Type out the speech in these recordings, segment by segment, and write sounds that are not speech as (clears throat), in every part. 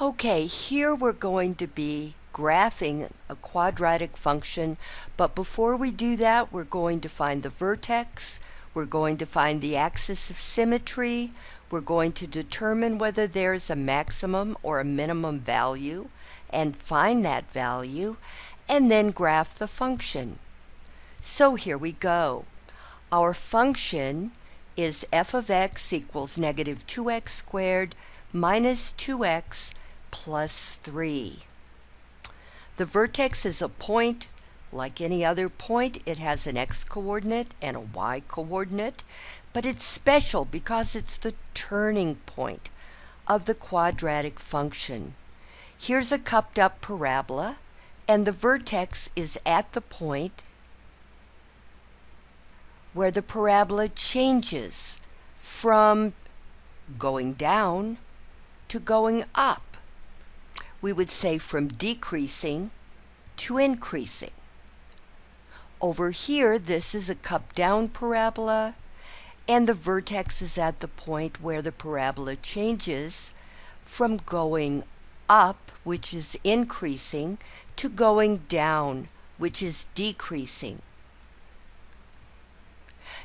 Okay, here we're going to be graphing a quadratic function, but before we do that, we're going to find the vertex, we're going to find the axis of symmetry, we're going to determine whether there's a maximum or a minimum value, and find that value, and then graph the function. So here we go. Our function is f of x equals negative 2x squared minus 2x plus 3. The vertex is a point. Like any other point, it has an x-coordinate and a y-coordinate, but it's special because it's the turning point of the quadratic function. Here's a cupped up parabola, and the vertex is at the point where the parabola changes from going down to going up. We would say from decreasing to increasing. Over here, this is a cup down parabola, and the vertex is at the point where the parabola changes from going up, which is increasing, to going down, which is decreasing.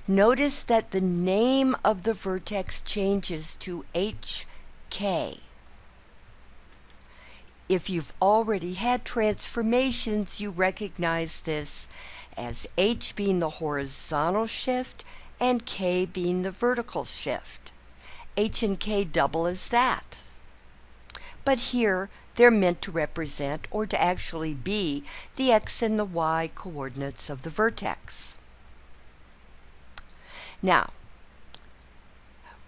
Notice that the name of the vertex changes to HK. If you've already had transformations, you recognize this as H being the horizontal shift and K being the vertical shift. H and K double as that. But here, they're meant to represent, or to actually be, the X and the Y coordinates of the vertex. Now,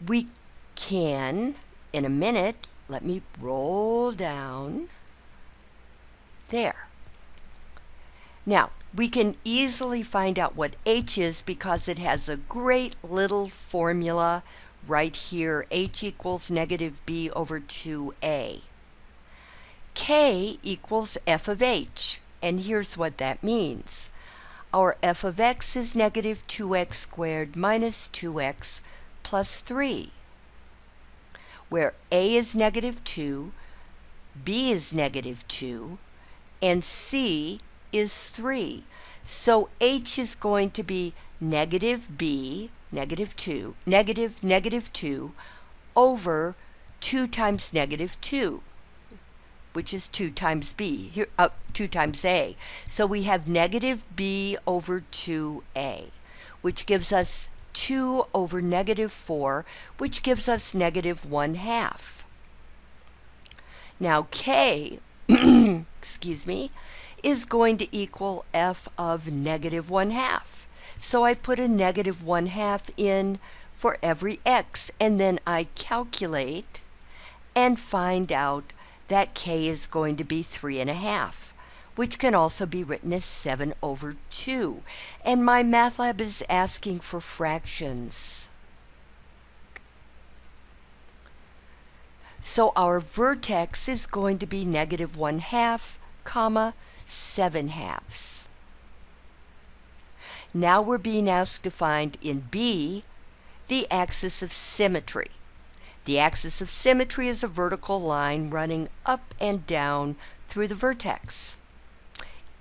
we can, in a minute, let me roll down there. Now, we can easily find out what h is because it has a great little formula right here. h equals negative b over 2a. k equals f of h, and here's what that means. Our f of x is negative 2x squared minus 2x plus 3, where a is negative 2, b is negative 2, and c is 3. So h is going to be negative b, negative 2, negative negative 2, over 2 times negative 2 which is 2 times b, here, uh, 2 times a. So we have negative b over 2a, which gives us 2 over negative 4, which gives us negative 1 half. Now k, (clears throat) excuse me, is going to equal f of negative 1 half. So I put a negative 1 half in for every x, and then I calculate and find out that k is going to be 3 and a half, which can also be written as 7 over 2. And my math lab is asking for fractions. So our vertex is going to be negative 1 half, comma, 7 halves. Now we're being asked to find in B the axis of symmetry. The axis of symmetry is a vertical line running up and down through the vertex.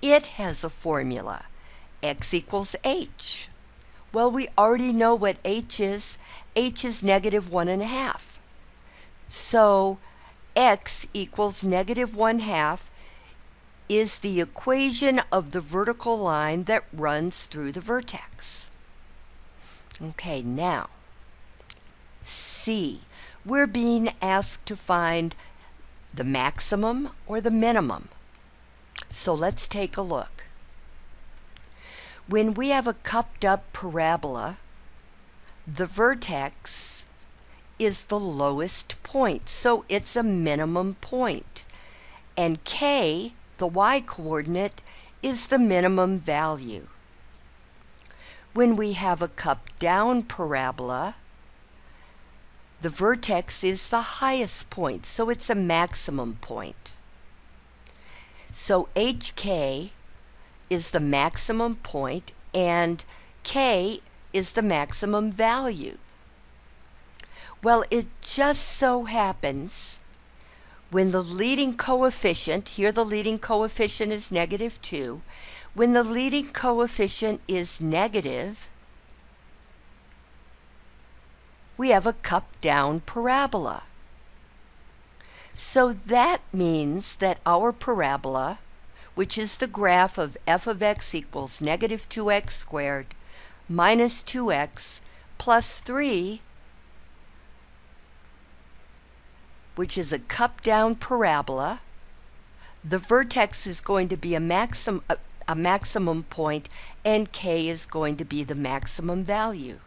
It has a formula, x equals h. Well, we already know what h is. h is negative one and a half. So x equals negative one half is the equation of the vertical line that runs through the vertex. Okay, now, C we're being asked to find the maximum or the minimum. So let's take a look. When we have a cupped up parabola, the vertex is the lowest point, so it's a minimum point. And k, the y-coordinate, is the minimum value. When we have a cupped down parabola, the vertex is the highest point, so it's a maximum point. So HK is the maximum point and K is the maximum value. Well, it just so happens when the leading coefficient, here the leading coefficient is negative 2, when the leading coefficient is negative, we have a cup down parabola. So that means that our parabola, which is the graph of f of x equals negative 2x squared minus 2x plus 3, which is a cup down parabola, the vertex is going to be a maximum, a, a maximum point and k is going to be the maximum value.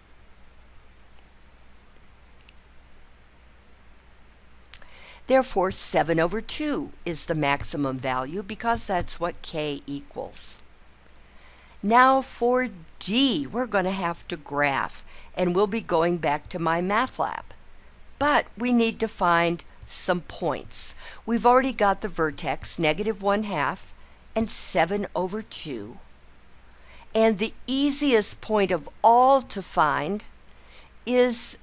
Therefore, 7 over 2 is the maximum value because that's what k equals. Now for D, we're going to have to graph, and we'll be going back to my math lab. But we need to find some points. We've already got the vertex, negative 1 half, and 7 over 2. And the easiest point of all to find is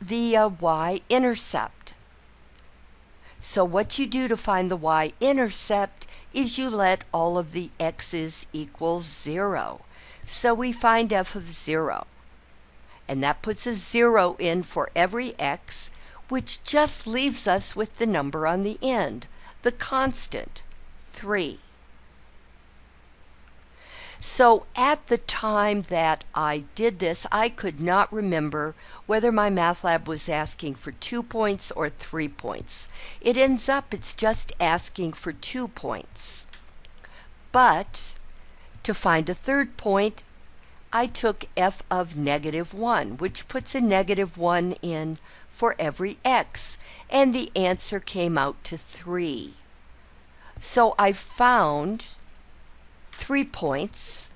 the uh, y-intercept. So what you do to find the y-intercept is you let all of the x's equal 0. So we find f of 0. And that puts a 0 in for every x, which just leaves us with the number on the end, the constant, 3. So at the time that I did this, I could not remember whether my math lab was asking for two points or three points. It ends up it's just asking for two points. But to find a third point, I took f of negative 1, which puts a negative 1 in for every x, and the answer came out to 3. So I found three points,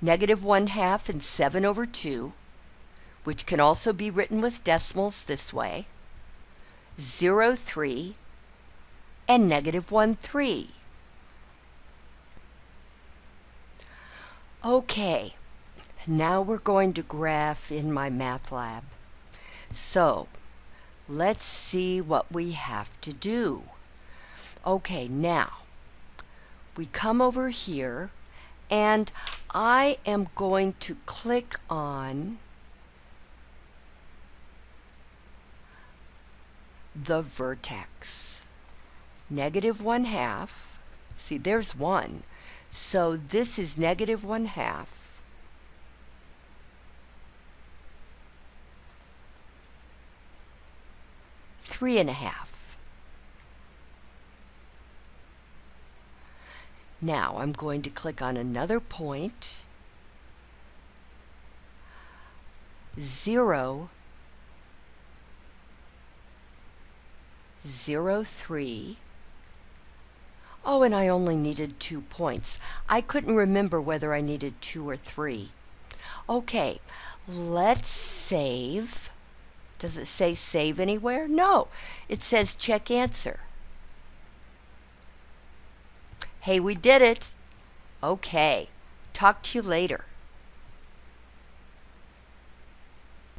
negative 1 half and 7 over 2, which can also be written with decimals this way, 0, 3, and negative 1, 3. Okay, now we're going to graph in my math lab. So, let's see what we have to do. Okay, now, we come over here and I am going to click on the vertex. Negative 1 half. See, there's 1. So this is negative 1 half. Three and a half. Now I'm going to click on another point, 0, 0, 3. Oh, and I only needed two points. I couldn't remember whether I needed two or three. Okay, let's save. Does it say save anywhere? No, it says check answer. Hey, we did it. Okay. Talk to you later.